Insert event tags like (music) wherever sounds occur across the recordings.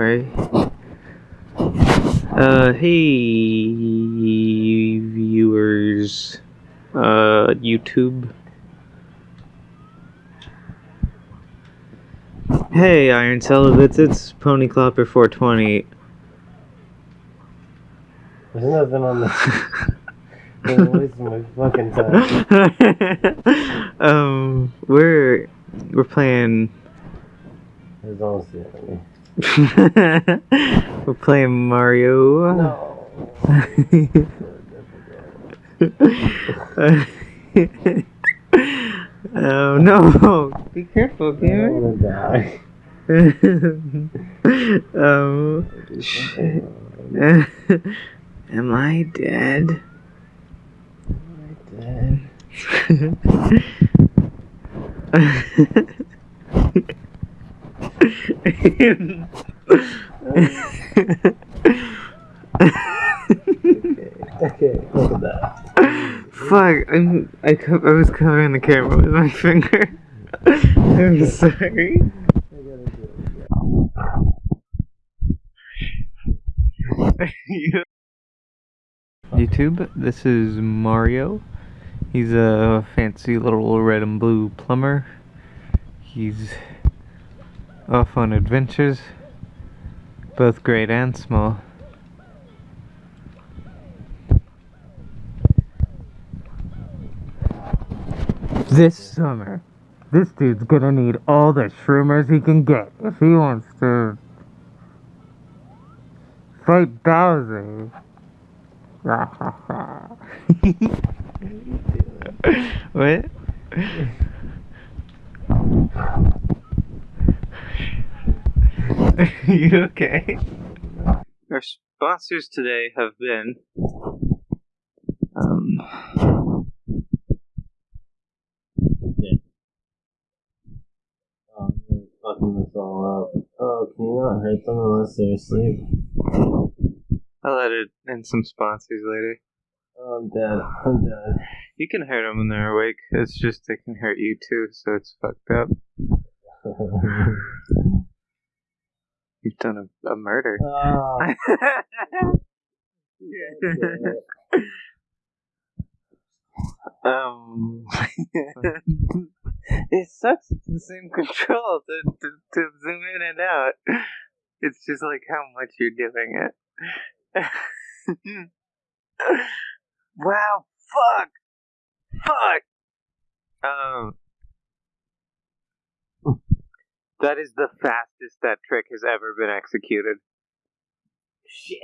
worry. Uh, hey, viewers, uh, YouTube. Hey, Iron Celibates, it's Pony Clopper 420. There's nothing on the. (laughs) Wasting my fucking time. (laughs) um, we're we're playing. There's honestly nothing. (laughs) we're playing Mario. No. (laughs) oh no! Be careful, I'm gamer. gonna die. (laughs) um, shit. Am I dead? Dead. Okay, look at that. Fuck! I'm, I, I was covering the camera with my finger. I'm sorry. YouTube, this is Mario. He's a fancy little red and blue plumber. He's off on adventures, both great and small. This summer, this dude's gonna need all the shroomers he can get if he wants to fight Bowser. (laughs) what? (laughs) (laughs) you okay? Our sponsors today have been um Oh, I'm really fucking this all up. Oh, can you not hurt them unless they're asleep? I'll edit in some sponsors later. Oh, I'm dead. I'm dead. You can hurt them when they're awake. It's just they can hurt you too, so it's fucked up. (laughs) You've done a, a murder. oh, (laughs) um, (laughs) it sucks. It's the same control to, to, to zoom in and out. It's just like how much you're doing it. (laughs) wow, fuck, fuck. Um, that is the fastest that trick has ever been executed. shit.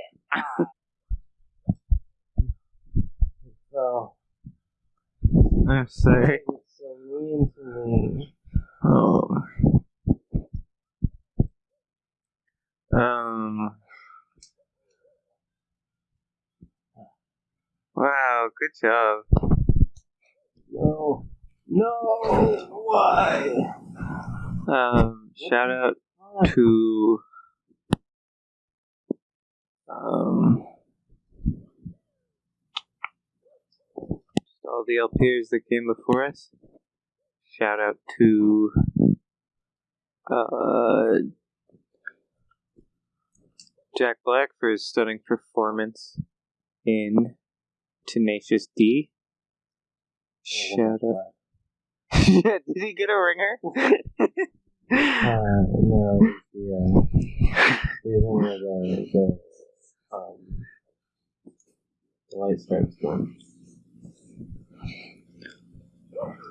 Oh, I'm sorry. it's so mean to me. Oh. Um. Wow, good job. No. No. Why? Um, shout out to um all the LPers that came before us. Shout out to uh Jack Black for his stunning performance in Tenacious D. Shout out. (laughs) Did he get a ringer? (laughs) Uh, no, the, uh, the the, um, the white stripes one.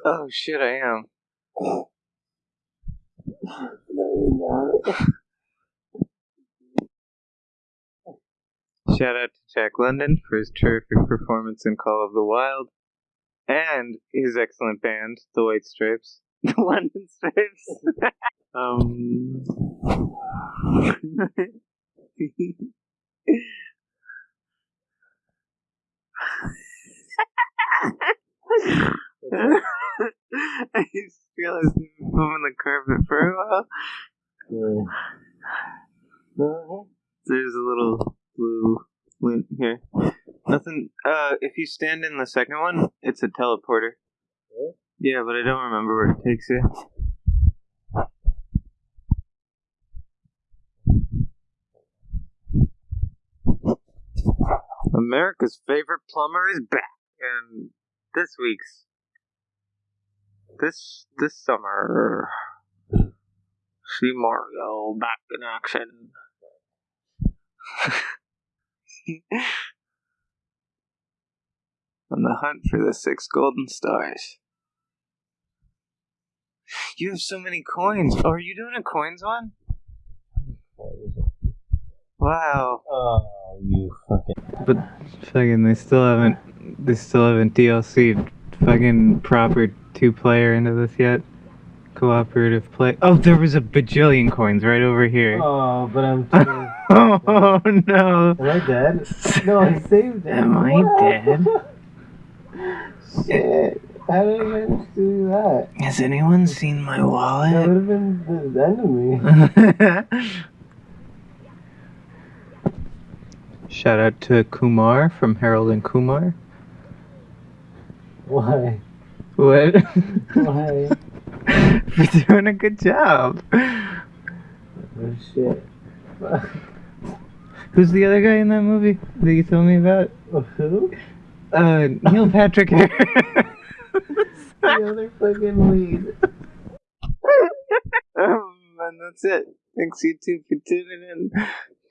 oh shit, I am. Shout out to Jack London for his terrific performance in Call of the Wild and his excellent band, The White Stripes. The (laughs) London Stripes. um. I just realized I've been moving the carpet for a while. Yeah. No, There's a little blue lint here. Nothing. Uh, if you stand in the second one, it's a teleporter. Really? Yeah, but I don't remember where it takes you. America's favorite plumber is back, and this week's this this summer, see Mario back in action. (laughs) On the hunt for the six golden stars. You have so many coins. Oh, are you doing a coins one? Wow. Oh, you fucking. But fucking, they still haven't. They still haven't DLC'd fucking proper two player into this yet. Cooperative play. Oh, there was a bajillion coins right over here. Oh, but I'm. (laughs) Too... Oh no. Am I dead? No, I saved it. Am I dead? (laughs) (laughs) Shit. How did I manage do that? Has anyone seen my wallet? That wallet? would have been the end of me. Shout out to Kumar from Harold and Kumar. Why? What? Why? (laughs) For doing a good job. Oh shit. Who's the other guy in that movie that you told me about? Who? Uh, Neil Patrick Harris. (laughs) (laughs) The other fucking lead. um, (laughs) and that's it. Thanks YouTube for tuning in.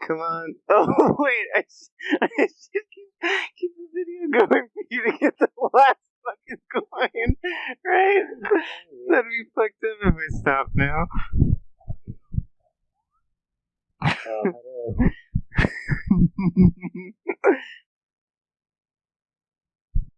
Come on. (laughs) Oh wait, I, sh- I should keep, keep the video going for you to get the last fucking coin, right? That'd be fucked up if I stop now.